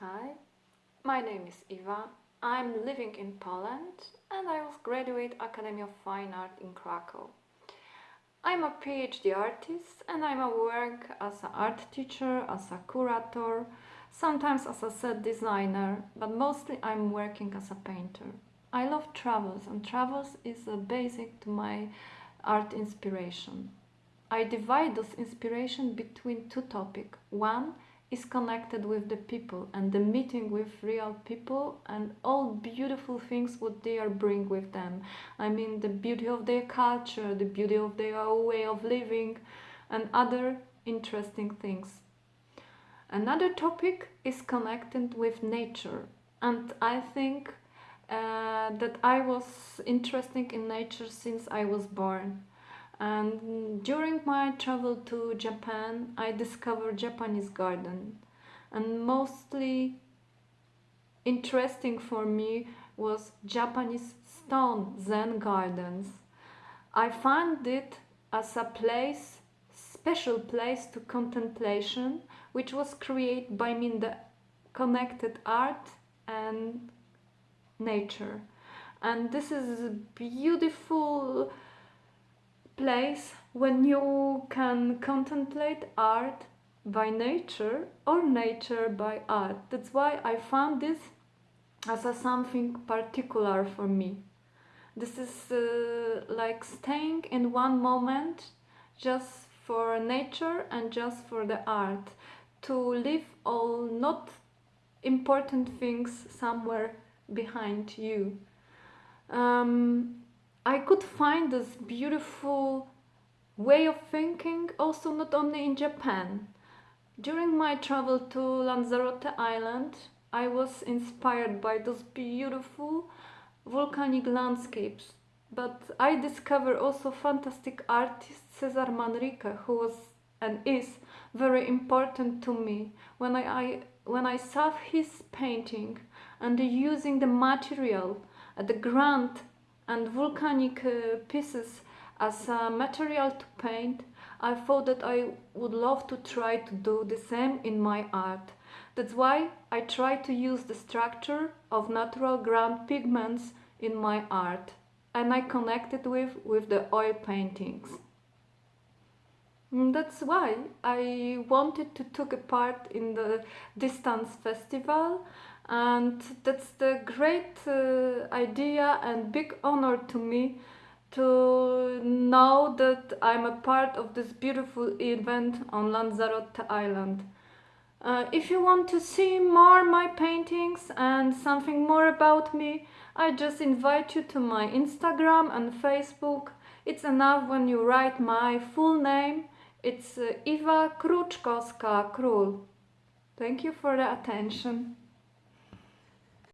Hi, my name is Iva. I'm living in Poland and I was graduate Academy of Fine Art in Krakow. I'm a PhD artist and I'm a work as an art teacher, as a curator, sometimes as a set designer, but mostly I'm working as a painter. I love travels and travels is a basic to my art inspiration. I divide this inspiration between two topics. One is connected with the people and the meeting with real people and all beautiful things what they are bring with them. I mean the beauty of their culture, the beauty of their way of living and other interesting things. Another topic is connected with nature and I think uh, that I was interested in nature since I was born and during my travel to Japan I discovered Japanese garden and mostly interesting for me was Japanese stone Zen gardens. I found it as a place, special place to contemplation which was created by me the connected art and nature and this is beautiful place when you can contemplate art by nature or nature by art. That's why I found this as a something particular for me. This is uh, like staying in one moment just for nature and just for the art. To leave all not important things somewhere behind you. Um, I could find this beautiful way of thinking also not only in Japan. During my travel to Lanzarote Island, I was inspired by those beautiful volcanic landscapes. But I discovered also fantastic artist Cesar Manrique, who was and is very important to me. When I, I when I saw his painting and using the material, at the ground and volcanic uh, pieces as a material to paint, I thought that I would love to try to do the same in my art. That's why I try to use the structure of natural ground pigments in my art and I connected with with the oil paintings. Mm, that's why I wanted to take a part in the Distance Festival and that's the great uh, idea and big honor to me to know that I'm a part of this beautiful event on Lanzarote Island. Uh, if you want to see more my paintings and something more about me, I just invite you to my Instagram and Facebook. It's enough when you write my full name. It's uh, Iva Kruczkowska Król. Thank you for the attention.